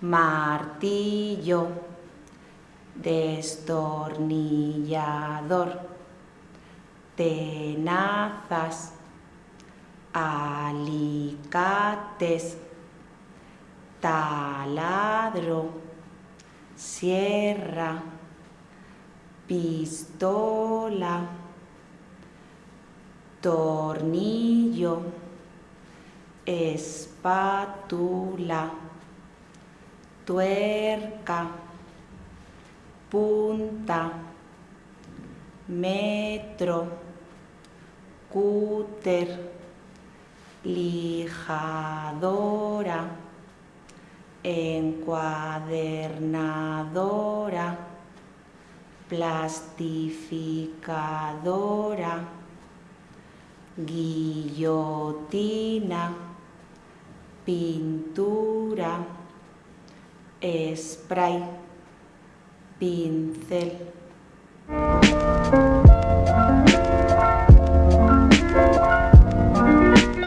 martillo, destornillador, tenazas, alicates, taladro, sierra, pistola, tornillo, espátula, tuerca, punta, metro, cúter, lijadora, encuadernadora, plastificadora, guillotina, pintura, spray, pincel.